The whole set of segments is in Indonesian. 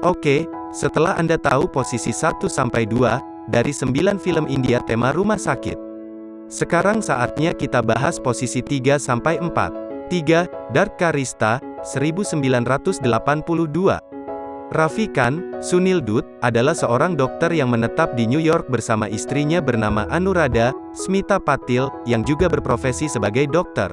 Oke, setelah Anda tahu posisi 1-2 dari 9 film India tema rumah sakit. Sekarang saatnya kita bahas posisi 3-4. 3. Dark Karista, 1982. Raffi Khan, Sunil Dutt, adalah seorang dokter yang menetap di New York bersama istrinya bernama Anuradha, Smita Patil, yang juga berprofesi sebagai dokter.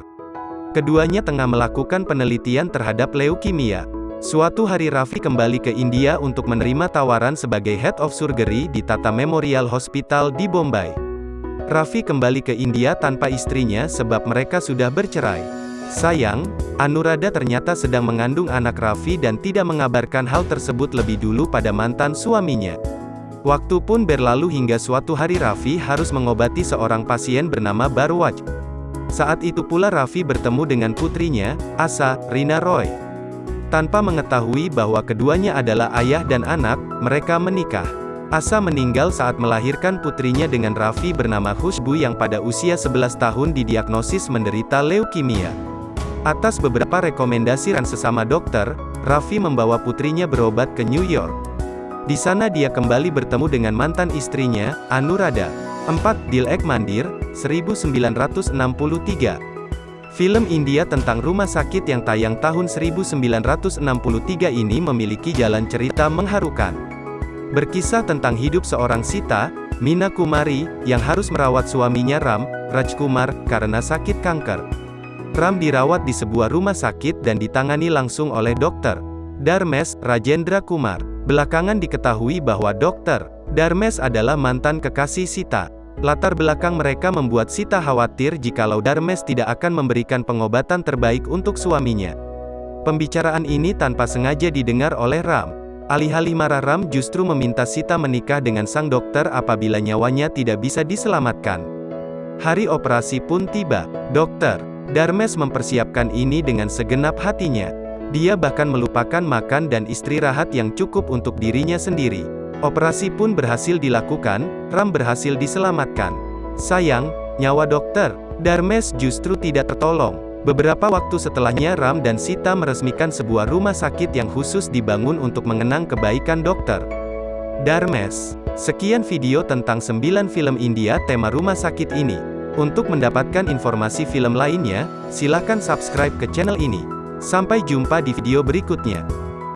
Keduanya tengah melakukan penelitian terhadap leukemia. Suatu hari Raffi kembali ke India untuk menerima tawaran sebagai Head of Surgery di Tata Memorial Hospital di Bombay. Raffi kembali ke India tanpa istrinya sebab mereka sudah bercerai. Sayang, Anuradha ternyata sedang mengandung anak Raffi dan tidak mengabarkan hal tersebut lebih dulu pada mantan suaminya. Waktu pun berlalu hingga suatu hari Raffi harus mengobati seorang pasien bernama Barwaj. Saat itu pula Raffi bertemu dengan putrinya, Asa, Rina Roy. Tanpa mengetahui bahwa keduanya adalah ayah dan anak, mereka menikah. Asa meninggal saat melahirkan putrinya dengan Raffi bernama Khushbu yang pada usia 11 tahun didiagnosis menderita leukemia. Atas beberapa rekomendasi dan sesama dokter, Raffi membawa putrinya berobat ke New York. Di sana dia kembali bertemu dengan mantan istrinya, Anuradha. 4. Dilek Mandir, 1963. Film India tentang rumah sakit yang tayang tahun 1963 ini memiliki jalan cerita mengharukan. Berkisah tentang hidup seorang Sita, Mina Kumari, yang harus merawat suaminya Ram, Rajkumar, karena sakit kanker. Ram dirawat di sebuah rumah sakit dan ditangani langsung oleh dokter Darmes Rajendra Kumar. Belakangan diketahui bahwa dokter Darmes adalah mantan kekasih Sita. Latar belakang mereka membuat Sita khawatir jikalau Darmes tidak akan memberikan pengobatan terbaik untuk suaminya. Pembicaraan ini tanpa sengaja didengar oleh Ram. Alih-alih marah Ram justru meminta Sita menikah dengan sang dokter apabila nyawanya tidak bisa diselamatkan. Hari operasi pun tiba. Dokter Darmes mempersiapkan ini dengan segenap hatinya. Dia bahkan melupakan makan dan istirahat yang cukup untuk dirinya sendiri. Operasi pun berhasil dilakukan, Ram berhasil diselamatkan. Sayang, nyawa dokter, Darmes justru tidak tertolong. Beberapa waktu setelahnya Ram dan Sita meresmikan sebuah rumah sakit yang khusus dibangun untuk mengenang kebaikan dokter. Darmes. Sekian video tentang 9 film India tema rumah sakit ini. Untuk mendapatkan informasi film lainnya, silakan subscribe ke channel ini. Sampai jumpa di video berikutnya.